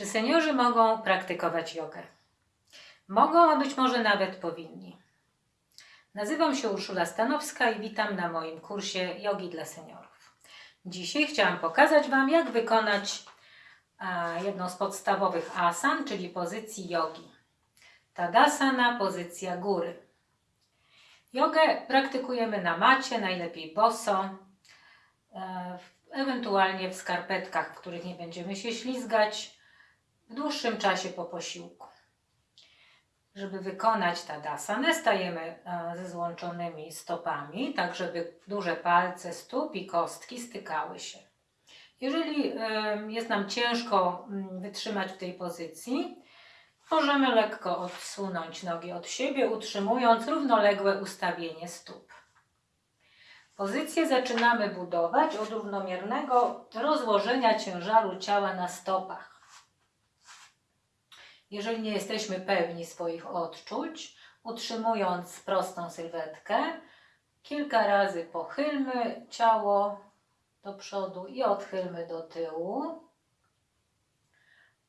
Czy seniorzy mogą praktykować jogę? Mogą, a być może nawet powinni. Nazywam się Urszula Stanowska i witam na moim kursie Jogi dla Seniorów. Dzisiaj chciałam pokazać Wam, jak wykonać jedną z podstawowych asan, czyli pozycji jogi. Tadasana, pozycja góry. Jogę praktykujemy na macie, najlepiej boso, e, ewentualnie w skarpetkach, w których nie będziemy się ślizgać, dłuższym czasie po posiłku. Żeby wykonać tadasanę, stajemy e, ze złączonymi stopami, tak żeby duże palce stóp i kostki stykały się. Jeżeli e, jest nam ciężko mm, wytrzymać w tej pozycji, możemy lekko odsunąć nogi od siebie, utrzymując równoległe ustawienie stóp. Pozycję zaczynamy budować od równomiernego rozłożenia ciężaru ciała na stopach. Jeżeli nie jesteśmy pewni swoich odczuć, utrzymując prostą sylwetkę, kilka razy pochylmy ciało do przodu i odchylmy do tyłu.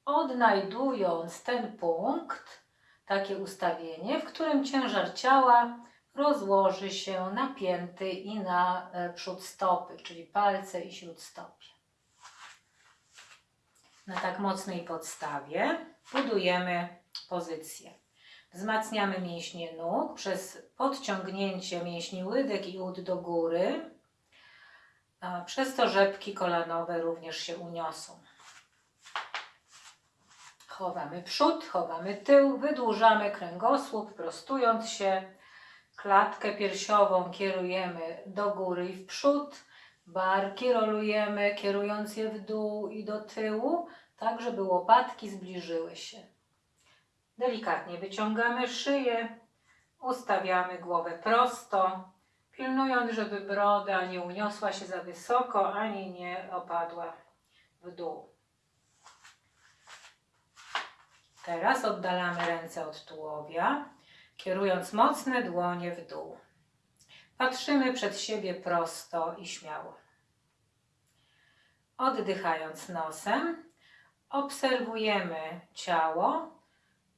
Odnajdując ten punkt, takie ustawienie, w którym ciężar ciała rozłoży się na pięty i na e, przód stopy, czyli palce i śródstopie. Na tak mocnej podstawie budujemy pozycję. Wzmacniamy mięśnie nóg przez podciągnięcie mięśni łydek i ud do góry. Przez to rzepki kolanowe również się uniosą. Chowamy przód, chowamy tył, wydłużamy kręgosłup, prostując się. Klatkę piersiową kierujemy do góry i w przód. Barki rolujemy, kierując je w dół i do tyłu, tak żeby łopatki zbliżyły się. Delikatnie wyciągamy szyję, ustawiamy głowę prosto, pilnując, żeby broda nie uniosła się za wysoko, ani nie opadła w dół. Teraz oddalamy ręce od tułowia, kierując mocne dłonie w dół. Patrzymy przed siebie prosto i śmiało. Oddychając nosem, obserwujemy ciało,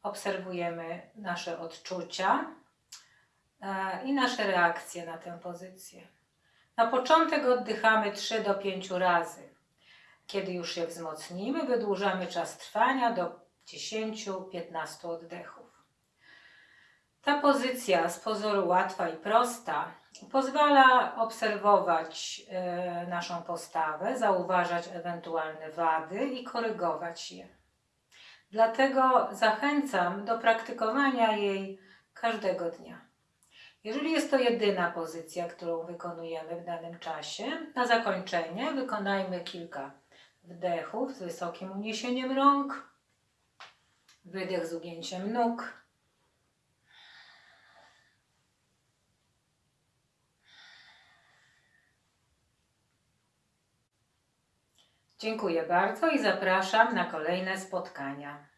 obserwujemy nasze odczucia e, i nasze reakcje na tę pozycję. Na początek oddychamy 3 do 5 razy. Kiedy już je wzmocnimy, wydłużamy czas trwania do 10-15 oddechów. Ta pozycja z pozoru łatwa i prosta pozwala obserwować e, naszą postawę, zauważać ewentualne wady i korygować je. Dlatego zachęcam do praktykowania jej każdego dnia. Jeżeli jest to jedyna pozycja, którą wykonujemy w danym czasie, na zakończenie wykonajmy kilka wdechów z wysokim uniesieniem rąk, wydech z ugięciem nóg. Dziękuję bardzo i zapraszam na kolejne spotkania.